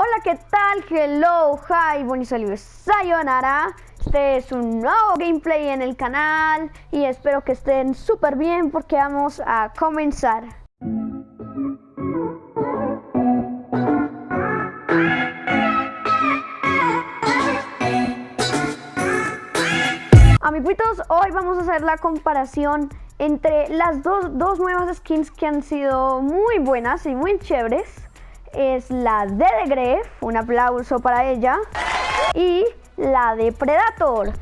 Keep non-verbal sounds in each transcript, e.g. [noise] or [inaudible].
Hola, ¿qué tal? Hello, hi, buenos sayonara. Este es un nuevo gameplay en el canal y espero que estén súper bien porque vamos a comenzar. Amiguitos, hoy vamos a hacer la comparación entre las dos, dos nuevas skins que han sido muy buenas y muy chéveres es la de The Gref, un aplauso para ella, y la de Predator.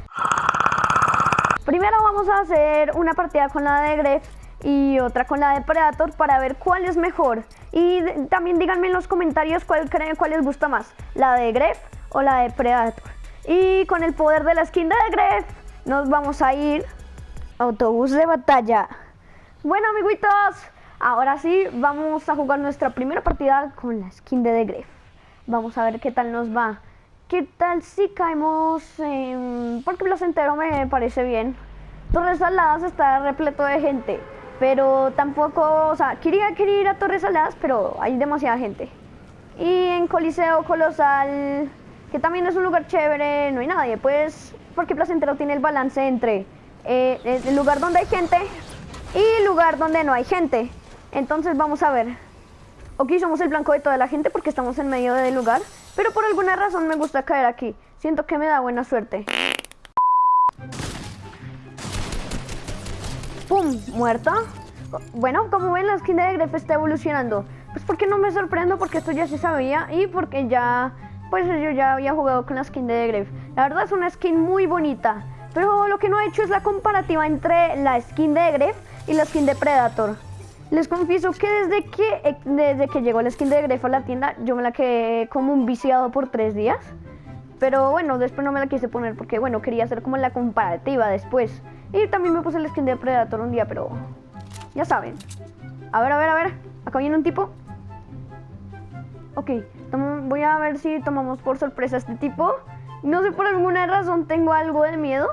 Primero vamos a hacer una partida con la de Gref y otra con la de Predator para ver cuál es mejor. Y también díganme en los comentarios cuál creen cuál les gusta más, la de Gref o la de Predator. Y con el poder de la skin de Gref nos vamos a ir autobús de batalla. Bueno amiguitos, Ahora sí, vamos a jugar nuestra primera partida con la skin de The Gref. Vamos a ver qué tal nos va. ¿Qué tal si caemos en... Porque Placentero me parece bien. Torres Saladas está repleto de gente. Pero tampoco... O sea, quería, querer ir a Torres Saladas, pero hay demasiada gente. Y en Coliseo Colosal, que también es un lugar chévere, no hay nadie. Pues porque Placentero tiene el balance entre eh, el lugar donde hay gente y lugar donde no hay gente. Entonces vamos a ver. Ok, somos el blanco de toda la gente porque estamos en medio del lugar. Pero por alguna razón me gusta caer aquí. Siento que me da buena suerte. ¡Pum! Muerta. Bueno, como ven la skin de Gref está evolucionando. Pues porque no me sorprendo porque esto ya se sabía y porque ya... Pues yo ya había jugado con la skin de Gref. La verdad es una skin muy bonita. Pero lo que no he hecho es la comparativa entre la skin de Gref y la skin de Predator. Les confieso que desde que, eh, desde que llegó la skin de Grefo a la tienda, yo me la quedé como un viciado por tres días. Pero bueno, después no me la quise poner porque, bueno, quería hacer como la comparativa después. Y también me puse la skin de Predator un día, pero ya saben. A ver, a ver, a ver. Acá viene un tipo. Ok, voy a ver si tomamos por sorpresa a este tipo. No sé, por alguna razón tengo algo de miedo.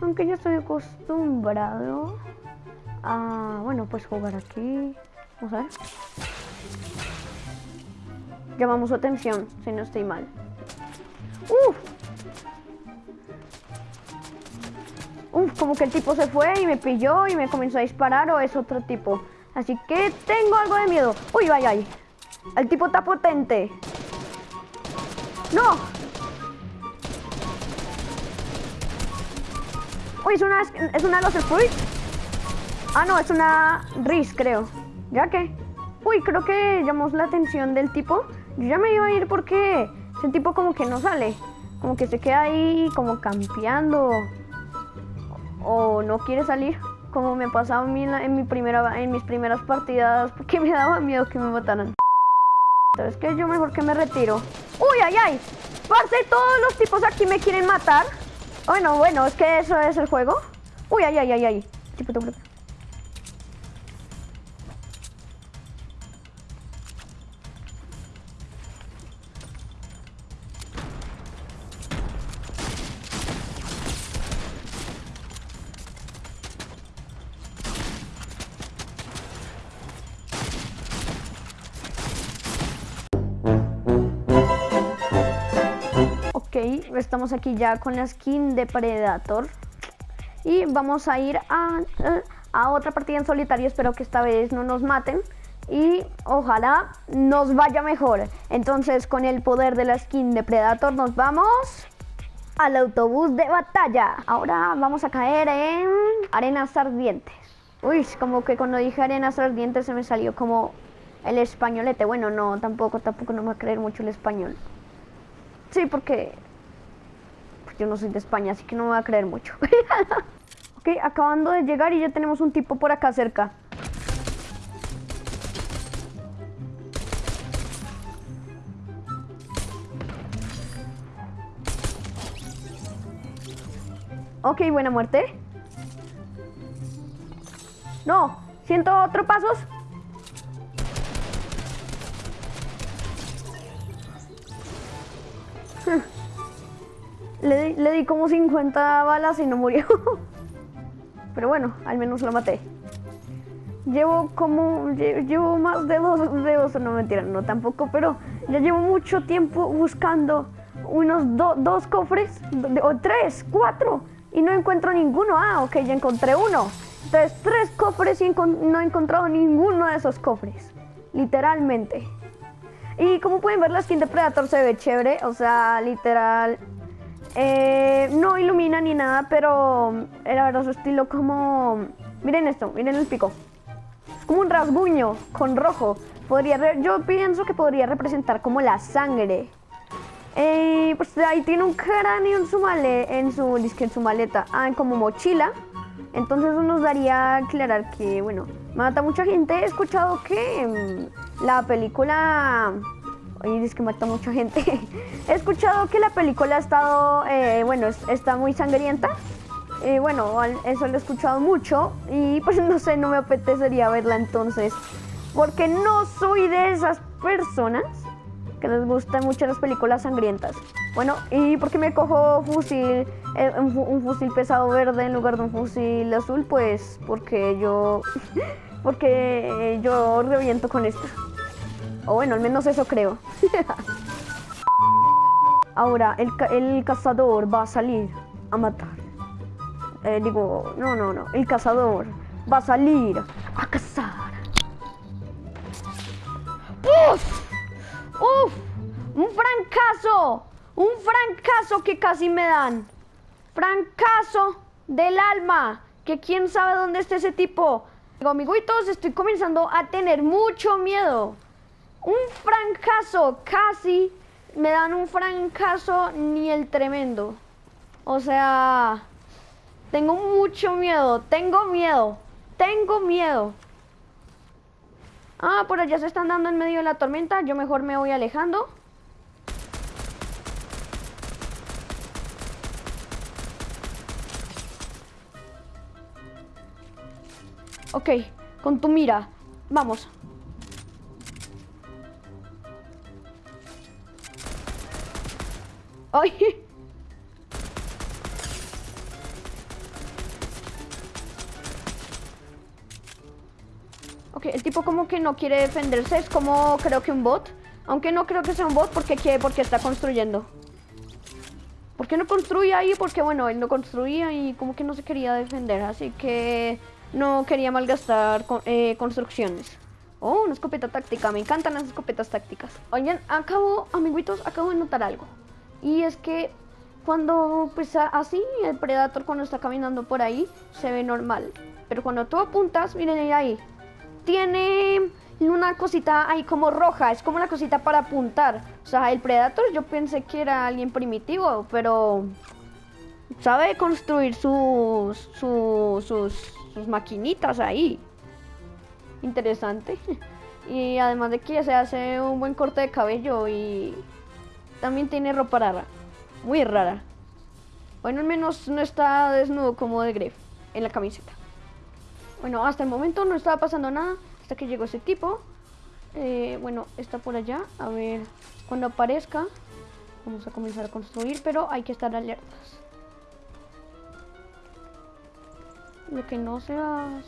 Aunque ya estoy acostumbrado. Ah, bueno, pues jugar aquí. Vamos a ver. Llamamos su atención, si no estoy mal. Uf. Uf, como que el tipo se fue y me pilló y me comenzó a disparar o es otro tipo. Así que tengo algo de miedo. Uy, vaya, ay. El tipo está potente. ¡No! Uy, es una, es una Loser Fruit. Ah, no, es una Riz, creo. ¿Ya qué? Uy, creo que llamó la atención del tipo. Yo ya me iba a ir porque ese tipo como que no sale. Como que se queda ahí como campeando. O no quiere salir. Como me pasaba a en, mi primera, en mis primeras partidas. Porque me daba miedo que me mataran. Entonces que yo mejor que me retiro. ¡Uy, ay, ay! Parce, todos los tipos aquí me quieren matar. Bueno, bueno, es que eso es el juego. Uy, ay, ay, ay, ay. Tipo, estamos aquí ya con la skin de Predator. Y vamos a ir a, a otra partida en solitario. Espero que esta vez no nos maten. Y ojalá nos vaya mejor. Entonces con el poder de la skin de Predator nos vamos al autobús de batalla. Ahora vamos a caer en arenas ardientes. Uy, como que cuando dije arenas ardientes se me salió como el españolete. Bueno, no, tampoco, tampoco no me va a creer mucho el español. Sí, porque yo no soy de España, así que no me voy a creer mucho. [laughs] ok, acabando de llegar y ya tenemos un tipo por acá cerca. Ok, buena muerte. No, siento otro pasos. Le, di como 50 balas y no murió. [laughs] Pero bueno, al menos lo maté. Llevo como... Llevo más de dos, de dos, no mentira, no tampoco, pero Ya llevo mucho tiempo buscando unos dos cofres, o tres, cuatro, y no encuentro ninguno. Ah, ok, ya encontré uno. Entonces, tres cofres y no he encontrado ninguno de esos cofres. Literalmente. Y como pueden ver, la skin de Predator se ve chévere. O sea, literal. Eh, no ilumina ni nada, pero era verdad su estilo como... Miren esto, miren el pico. Es como un rasguño con rojo. Podría yo pienso que podría representar como la sangre. Eh, pues ahí tiene un cráneo en su, male, en su, en su maleta, ah, como mochila. Entonces eso nos daría a aclarar que, bueno, mata mucha gente. He escuchado que mm, la película... Oye, dice que mata mucha gente. [laughs] He escuchado que la película ha estado, eh, bueno, está muy sangrienta. Eh, bueno, eso lo he escuchado mucho y pues [laughs] no sé, no me apetecería verla entonces. Porque no soy de esas personas que les gustan mucho las películas sangrientas. Bueno, y porque me cojo fusil, eh, un, fusil pesado verde en lugar de un fusil azul, pues porque yo, [laughs] porque yo reviento con esto. O bueno, al menos eso creo. [laughs] Ahora, el, el cazador va a salir a matar. Eh, digo, no, no, no. El cazador va a salir a cazar. ¡Uf! ¡Uf! ¡Un francazo! ¡Un francazo que casi me dan! ¡Francazo del alma! Que quién sabe dónde está ese tipo. Digo, amiguitos, estoy comenzando a tener mucho miedo. Un francazo, casi me dan un francazo ni el tremendo. O sea, tengo mucho miedo, tengo miedo, tengo miedo. Ah, por allá se están dando en medio de la tormenta. Yo mejor me voy alejando. Ok, con tu mira. Vamos. ¡Ay! Ok, el tipo como que no quiere defenderse, es como creo que un bot. Aunque no creo que sea un bot porque quiere, porque está construyendo. ¿Por qué no construye ahí? Porque bueno, él no construía y como que no se quería defender, así que no quería malgastar eh, construcciones. Oh, una escopeta táctica, me encantan las escopetas tácticas. Oigan, acabo, amiguitos, acabo de notar algo. Y es que cuando, pues así, el Predator cuando está caminando por ahí, se ve normal. Pero cuando tú apuntas, miren ahí, tiene una cosita ahí como roja, es como una cosita para apuntar. O sea, el Predator yo pensé que era alguien primitivo, pero sabe construir sus, sus, sus, maquinitas ahí. Interesante. [laughs] Y además de que se hace un buen corte de cabello y también tiene ropa rara. Muy rara. Bueno, al menos no está desnudo como de Gref en la camiseta. Bueno, hasta el momento no estaba pasando nada hasta que llegó ese tipo. Eh, bueno, está por allá. A ver, cuando aparezca vamos a comenzar a construir, pero hay que estar alertas. Lo que no se va a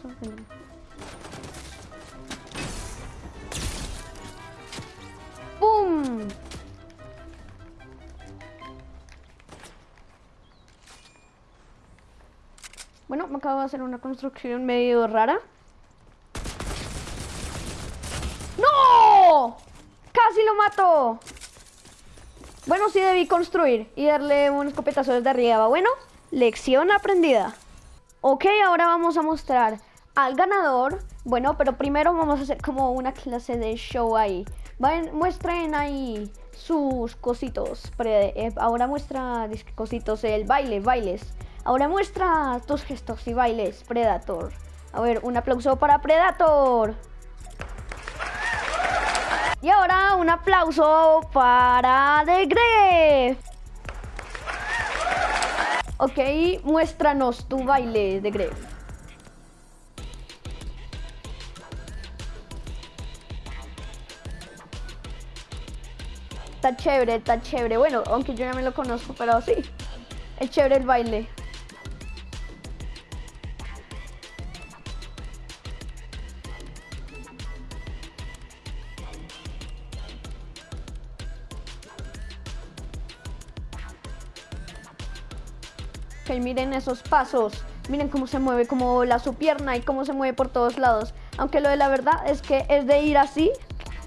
Bueno, me acabo de hacer una construcción medio rara. ¡No! ¡Casi lo mato! Bueno, sí debí construir y darle un escopetazo desde arriba. Bueno, lección aprendida. Ok, ahora vamos a mostrar al ganador. Bueno, pero primero vamos a hacer como una clase de show ahí. muestren ahí sus cositos. Eh, ahora muestra cositos, el baile, bailes. Ahora muestra tus gestos y bailes, Predator. A ver, un aplauso para Predator. Y ahora un aplauso para The Gref. Ok, muéstranos tu baile de Gref. Está chévere, está chévere. Bueno, aunque yo ya me lo conozco, pero sí. Es chévere el baile. Ok, miren esos pasos. Miren cómo se mueve, como la su pierna y cómo se mueve por todos lados. Aunque lo de la verdad es que es de ir así.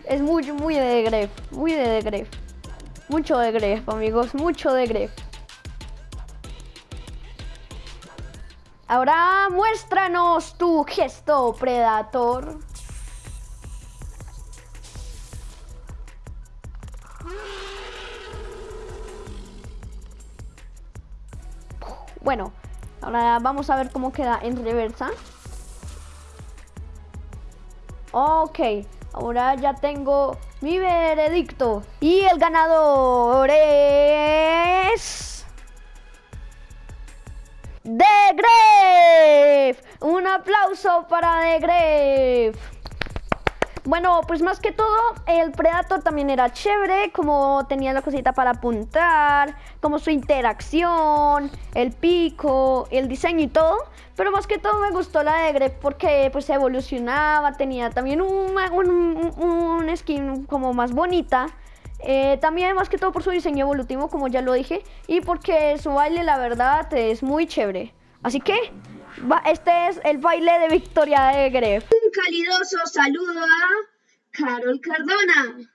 Es muy, muy de Gref. Muy de Gref. Mucho de Gref, amigos. Mucho de Gref. Ahora muéstranos tu gesto, Predator. Ahora vamos a ver cómo queda en reversa. Ok, ahora ya tengo mi veredicto. Y el ganador es... ¡De Gref! Un aplauso para The Gref. Bueno, pues más que todo, el Predator también era chévere, como tenía la cosita para apuntar, como su interacción, el pico, el diseño y todo. Pero más que todo me gustó la de Grep porque pues evolucionaba, tenía también un, un, skin como más bonita. Eh, también más que todo por su diseño evolutivo, como ya lo dije, y porque su baile la verdad es muy chévere. Así que este es el baile de victoria de Gref. Un calidoso saludo a Carol Cardona.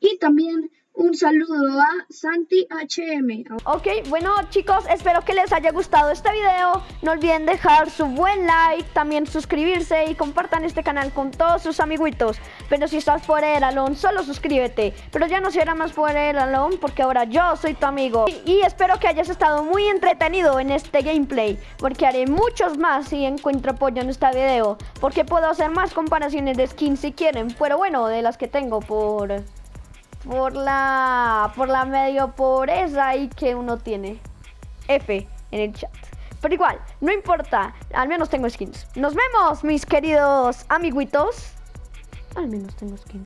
Y también un saludo a Santi HM. Ok, bueno chicos, espero que les haya gustado este video. No olviden dejar su buen like, también suscribirse y compartan este canal con todos sus amiguitos. Pero si estás por el alón, solo suscríbete. Pero ya no será más por el alón porque ahora yo soy tu amigo. Y, espero que hayas estado muy entretenido en este gameplay. Porque haré muchos más si encuentro apoyo en este video. Porque puedo hacer más comparaciones de skins si quieren. Pero bueno, de las que tengo por por la, por la medio pobreza ahí que uno tiene. F en el chat. Pero igual, no importa, al menos tengo skins. Nos vemos, mis queridos amiguitos. Al menos tengo skins.